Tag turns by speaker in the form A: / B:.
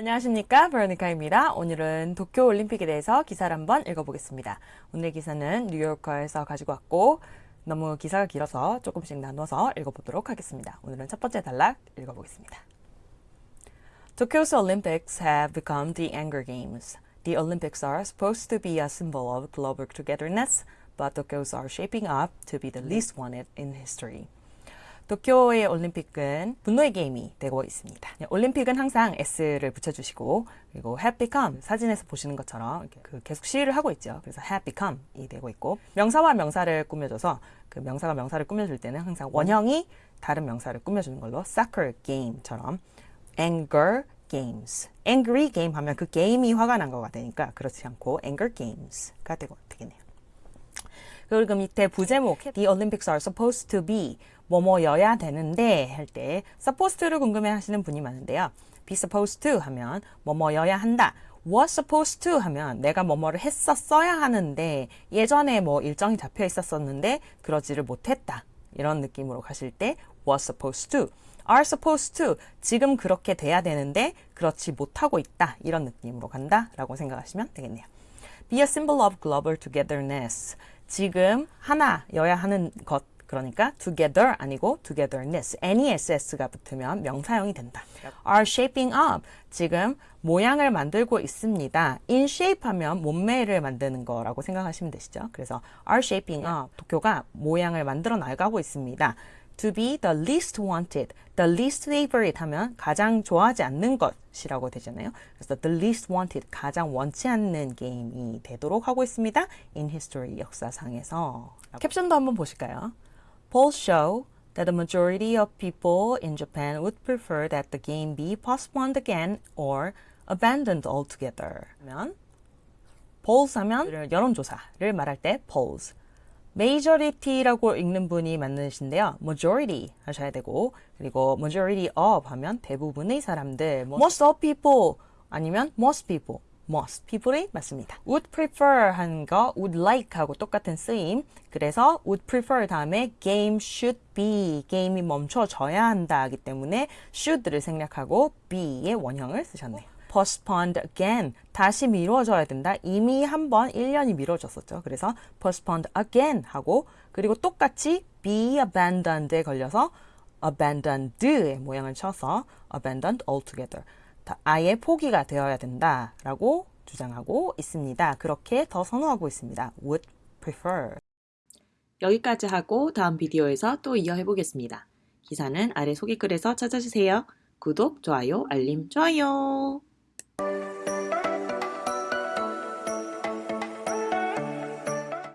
A: 안녕하십니까 베로니카입니다. 오늘은 도쿄올림픽에 대해서 기사를 한번 읽어보겠습니다. 오늘 기사는 뉴요커에서 가지고 왔고 너무 기사가 길어서 조금씩 나눠서 읽어보도록 하겠습니다. 오늘은 첫 번째 단락 읽어보겠습니다. Tokyo's Olympics have become the anger games. The Olympics are supposed to be a symbol of global togetherness, but Tokyo's are shaping up to be the least wanted in history. 도쿄의 올림픽은 분노의 게임이 되고 있습니다. 네, 올림픽은 항상 S를 붙여주시고 그리고 have become 사진에서 보시는 것처럼 그 계속 시를 하고 있죠. 그래서 have become이 되고 있고 명사와 명사를 꾸며줘서 그 명사가 명사를 꾸며줄 때는 항상 원형이 다른 명사를 꾸며주는 걸로 soccer game처럼 anger games, angry game 하면 그 게임이 화가 난 거가 되니까 그렇지 않고 anger games가 되고 되겠네요. 그리고 밑에 부제목 The Olympics are supposed to be 뭐뭐여야 되는데 할 때 supposed to를 궁금해 하시는 분이 많은데요. be supposed to 하면 뭐뭐여야 한다. was supposed to 하면 내가 뭐뭐를 했었어야 하는데 예전에 뭐 일정이 잡혀 있었었는데 그러지를 못했다. 이런 느낌으로 가실 때 was supposed to are supposed to 지금 그렇게 돼야 되는데 그렇지 못하고 있다. 이런 느낌으로 간다 라고 생각하시면 되겠네요. be a symbol of global togetherness 지금 하나여야 하는 것 그러니까 together 아니고 togetherness, ness가 붙으면 명사형이 된다. are shaping up, 지금 모양을 만들고 있습니다. in shape 하면 몸매를 만드는 거라고 생각하시면 되시죠. 그래서 are shaping up, 도쿄가 모양을 만들어 나가고 있습니다. To be the least wanted, the least favorite 하면 가장 좋아하지 않는 것이라고 되잖아요. 그래서 the least wanted, 가장 원치 않는 게임이 되도록 하고 있습니다. in history, 역사상에서. 캡션도 한번 보실까요? Polls show that the majority of people in Japan would prefer that the game be postponed again or abandoned altogether. 하면 polls 하면 여론조사를 말할 때 polls. Majority라고 읽는 분이 많으신데요. majority 하셔야 되고 그리고 majority of 하면 대부분의 사람들 most of people 아니면 most people most people이 맞습니다. would prefer 하는 거 would like 하고 똑같은 쓰임. 그래서 would prefer 다음에 game should be 게임이 멈춰져야 한다 하기 때문에 should를 생략하고 be의 원형을 쓰셨네요. Postponed again 다시 미뤄져야 된다. 이미 한 번 1년이 미뤄졌었죠. 그래서 postponed again 하고 그리고 똑같이 be abandoned에 걸려서 abandoned의 모양을 쳐서 abandoned altogether 아예 포기가 되어야 된다라고 주장하고 있습니다. 그렇게 더 선호하고 있습니다. would prefer.
B: 여기까지 하고 다음 비디오에서 또 이어해 보겠습니다. 기사는 아래 소개글에서 찾아주세요. 구독, 좋아요, 알림, 좋아요.